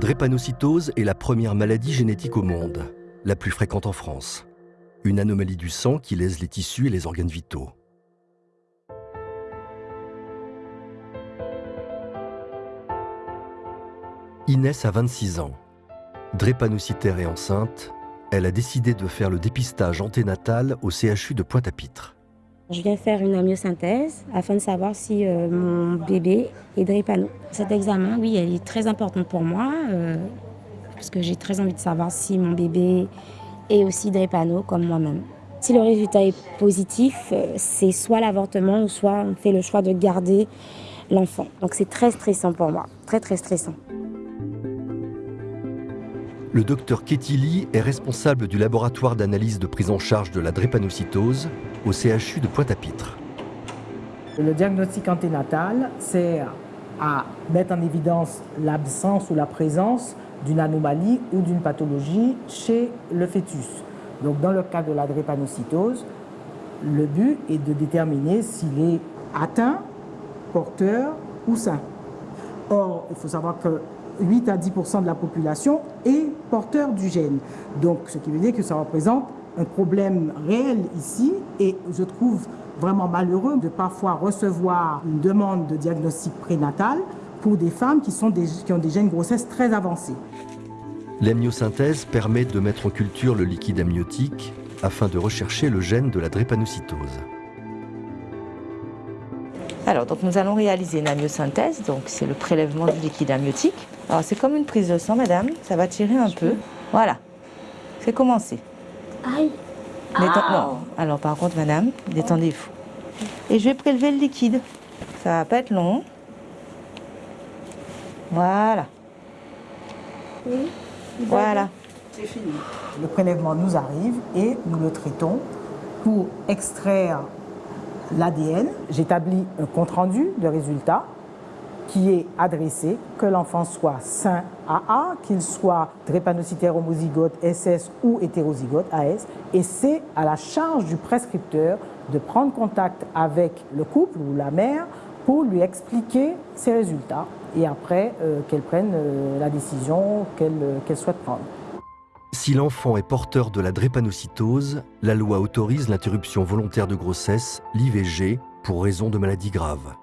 drépanocytose est la première maladie génétique au monde, la plus fréquente en France. Une anomalie du sang qui lèse les tissus et les organes vitaux. Inès a 26 ans. Drépanocytaire et enceinte, elle a décidé de faire le dépistage anténatal au CHU de Pointe-à-Pitre. Je viens faire une amyosynthèse afin de savoir si euh, mon bébé est drépano. Cet examen, oui, elle est très importante pour moi euh, parce que j'ai très envie de savoir si mon bébé est aussi drépano comme moi-même. Si le résultat est positif, euh, c'est soit l'avortement ou soit on fait le choix de garder l'enfant. Donc c'est très stressant pour moi, très très stressant. Le docteur Ketili est responsable du laboratoire d'analyse de prise en charge de la drépanocytose au CHU de Pointe-à-Pitre. Le diagnostic anténatal sert à mettre en évidence l'absence ou la présence d'une anomalie ou d'une pathologie chez le fœtus. Donc dans le cas de la drépanocytose, le but est de déterminer s'il est atteint, porteur ou sain. Or, il faut savoir que 8 à 10% de la population est porteur du gène. Donc, ce qui veut dire que ça représente un problème réel ici et je trouve vraiment malheureux de parfois recevoir une demande de diagnostic prénatal pour des femmes qui, sont qui ont des gènes grossesse très avancés. L'amniosynthèse permet de mettre en culture le liquide amniotique afin de rechercher le gène de la drépanocytose. Alors, donc nous allons réaliser une amyosynthèse, donc c'est le prélèvement du liquide amniotique. Alors, c'est comme une prise de sang, madame, ça va tirer un peu. Voilà, c'est commencé. Aïe Non, alors par contre, madame, détendez-vous. Et je vais prélever le liquide. Ça va pas être long. Voilà. Voilà. C'est fini. Le prélèvement nous arrive et nous le traitons pour extraire l'ADN, j'établis un compte-rendu de résultats qui est adressé, que l'enfant soit sain AA, qu'il soit drépanocytaire homozygote SS ou hétérozygote AS, et c'est à la charge du prescripteur de prendre contact avec le couple ou la mère pour lui expliquer ses résultats et après euh, qu'elle prenne euh, la décision euh, qu'elle souhaite prendre. Si l'enfant est porteur de la drépanocytose, la loi autorise l'interruption volontaire de grossesse, l'IVG, pour raison de maladie grave.